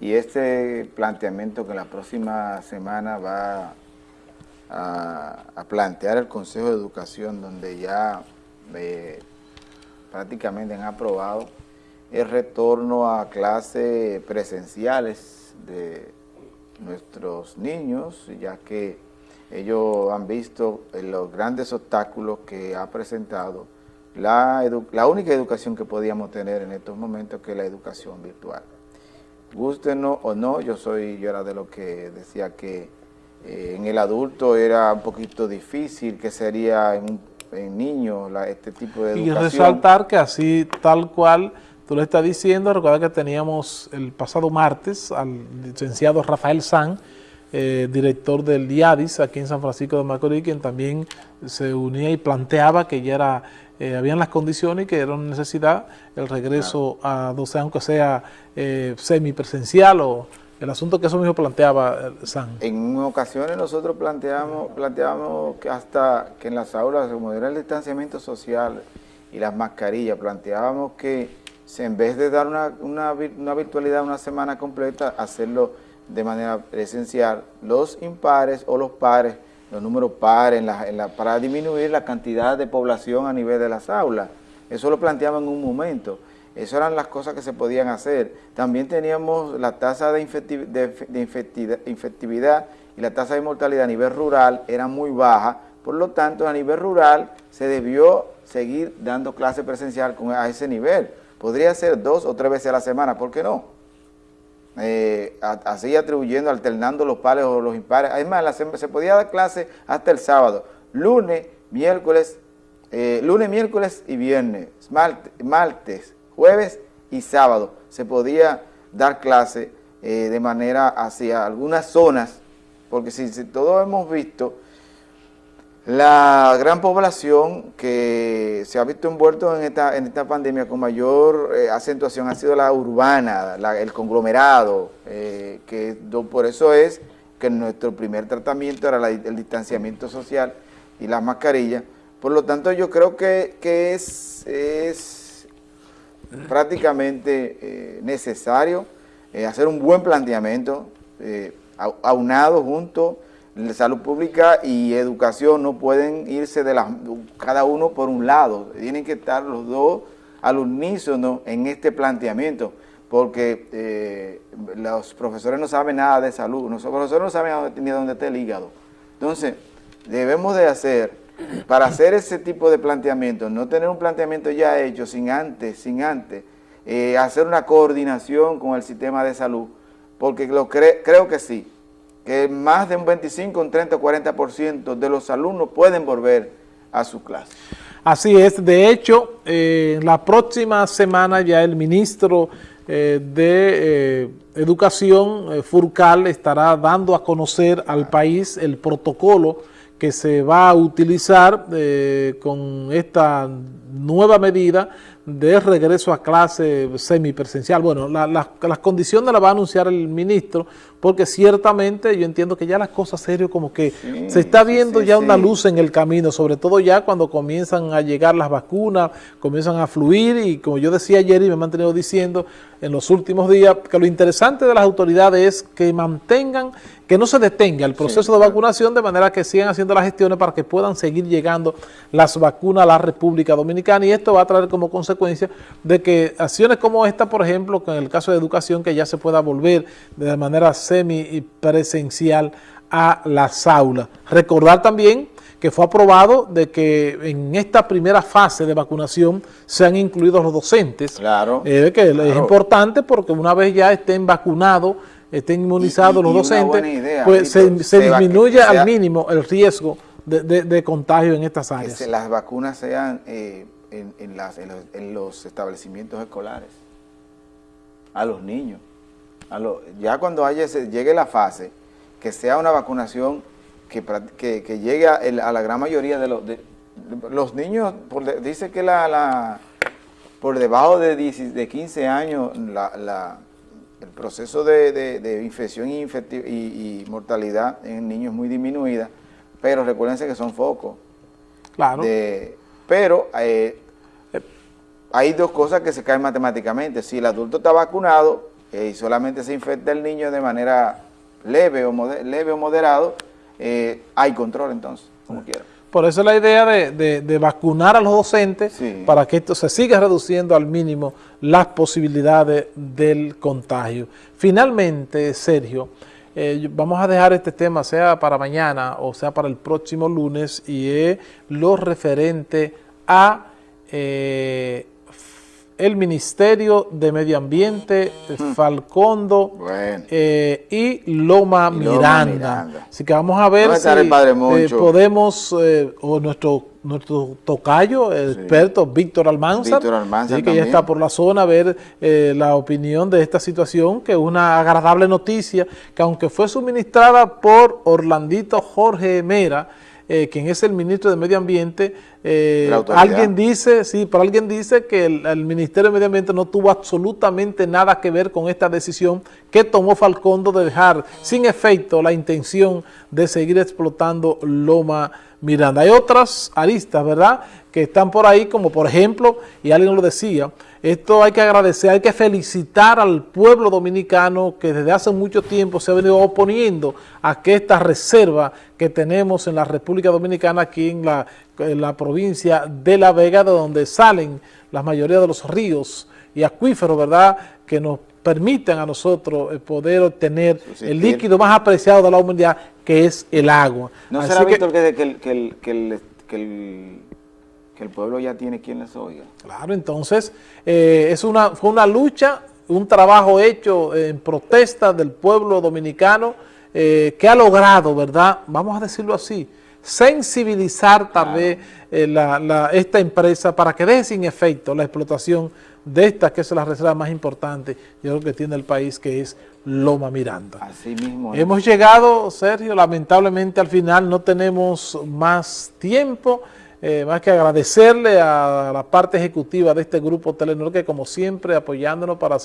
Y este planteamiento que la próxima semana va a, plantear el Consejo de Educación, donde ya eh, prácticamente han aprobado el retorno a clases presenciales de nuestros niños, ya que ellos han visto los grandes obstáculos que ha presentado la, la única educación que podíamos tener en estos momentos, que es la educación virtual. Gustenos o no, yo soy yo era de lo que decía que eh, en el adulto era un poquito difícil, que sería en, en niños este tipo de educación. Y resaltar que así, tal cual tú lo estás diciendo, recuerda que teníamos el pasado martes al licenciado Rafael San, eh, director del DIADIS aquí en San Francisco de Macorís, quien también se unía y planteaba que ya era, eh, habían las condiciones que era una necesidad el regreso a 12, aunque sea eh, semipresencial o el asunto que eso mismo planteaba eh, San. En ocasiones nosotros planteamos, planteamos que hasta que en las aulas, como era el distanciamiento social y las mascarillas, planteábamos que en vez de dar una, una, una virtualidad una semana completa, hacerlo de manera presencial, los impares o los pares, los números pares, en la, para disminuir la cantidad de población a nivel de las aulas. Eso lo planteamos en un momento. Esas eran las cosas que se podían hacer. También teníamos la tasa de, infectividad y la tasa de mortalidad a nivel rural era muy baja, por lo tanto a nivel rural se debió seguir dando clase presencial con, a ese nivel. Podría ser dos o tres veces a la semana, ¿por qué no? Eh, así atribuyendo, alternando los pares o los impares. Además, se podía dar clase hasta el sábado, lunes, miércoles, eh, lunes, miércoles y viernes, martes jueves y sábado se podía dar clase eh, de manera hacia algunas zonas, porque si, todos hemos visto, la gran población que se ha visto envuelto en esta, en esta pandemia con mayor eh, acentuación ha sido la urbana, el conglomerado, eh, que por eso es que nuestro primer tratamiento era el distanciamiento social y la mascarilla. Por lo tanto, yo creo que, que es, es prácticamente eh, necesario eh, hacer un buen planteamiento, aunado junto, salud pública y educación no pueden irse de las, cada uno por un lado, tienen que estar los dos al unísono en este planteamiento, porque los profesores no saben nada de salud, los profesores no saben ni dónde está el hígado. Entonces, debemos de hacer para hacer ese tipo de planteamiento, no tener un planteamiento ya hecho sin antes, sin antes, eh, hacer una coordinación con el sistema de salud, porque lo creo que sí, que más de un 25, un 30, 40% de los alumnos pueden volver a su clase. Así es, de hecho, eh, la próxima semana ya el ministro eh, de Educación, Furcal, estará dando a conocer al país el protocolo que se va a utilizar eh, con esta nueva medida de regreso a clase semipresencial. Bueno, las condiciones las va a anunciar el ministro, porque ciertamente yo entiendo que ya las cosas serias como que se está viendo ya una luz en el camino, sobre todo ya cuando comienzan a llegar las vacunas, comienzan a fluir y como yo decía ayer y me he mantenido diciendo en los últimos días, que lo interesante de las autoridades es que mantengan que no se detenga el proceso de vacunación de manera que sigan haciendo las gestiones para que puedan seguir llegando las vacunas a la República Dominicana y esto va a traer como consecuencia de que acciones como esta, por ejemplo, en el caso de educación, que ya se pueda volver de manera semi-presencial a las aulas. Recordar también que fue aprobado de que en esta primera fase de vacunación sean incluidos los docentes. Claro. Eh, que es importante porque una vez ya estén vacunados estén inmunizados los docentes, pues se, disminuye al mínimo el riesgo de, contagio en estas áreas. Que las vacunas sean eh, en, en, los, establecimientos escolares, a los niños. A ya cuando haya, llegue la fase, que sea una vacunación que, que, llegue a, la gran mayoría de los, los niños, dice que la, por debajo de, de 15 años la el proceso de, infección y, mortalidad en niños es muy disminuida, pero recuérdense que son focos. Claro. pero eh, hay dos cosas que se caen matemáticamente. Si el adulto está vacunado, eh, y solamente se infecta el niño de manera leve o, leve o moderado, eh, hay control entonces, como quiera. Por eso la idea de, vacunar a los docentes para que esto se siga reduciendo al mínimo las posibilidades del contagio. Finalmente, Sergio, eh, vamos a dejar este tema sea para mañana o sea para el próximo lunes y es lo referente a eh, el Ministerio de Medio Ambiente, Falcondo eh, y, Loma, Miranda. Así que vamos a ver si eh, podemos, eh, o nuestro nuestro tocayo, el experto Víctor Almanza, que ya está por la zona a ver la opinión de esta situación, que es una agradable noticia, que aunque fue suministrada por Orlandito Jorge Mera, eh, quien es el ministro de Medio Ambiente, eh, alguien dice, sí, pero alguien dice que el, Ministerio de Medio Ambiente no tuvo absolutamente nada que ver con esta decisión que tomó Falcondo de dejar sin efecto la intención de seguir explotando Loma Miranda. Hay otras aristas, ¿verdad?, que están por ahí, como por ejemplo, y alguien lo decía, esto hay que agradecer, hay que felicitar al pueblo dominicano que desde hace mucho tiempo se ha venido oponiendo a que esta reserva que tenemos en la República Dominicana, aquí en la, la provincia de La Vega, de donde salen la mayoría de los ríos y acuíferos, ¿verdad?, que nos permiten a nosotros eh, poder obtener el líquido más apreciado de la humanidad, que es el agua. ¿No será, Víctor, que, que, que, el que el pueblo ya tiene quien les oiga. Claro, entonces eh, es una, fue una lucha, un trabajo hecho en protesta del pueblo dominicano eh, que ha logrado, ¿verdad? Vamos a decirlo así, sensibilizar tal vez eh, esta empresa para que deje sin efecto la explotación de esta que es la reserva más importante, yo creo que tiene el país, que es Loma Miranda. Así mismo. Hemos llegado, Sergio, lamentablemente al final no tenemos más tiempo, eh, más que agradecerle a la parte ejecutiva de este grupo Telenor que como siempre apoyándonos para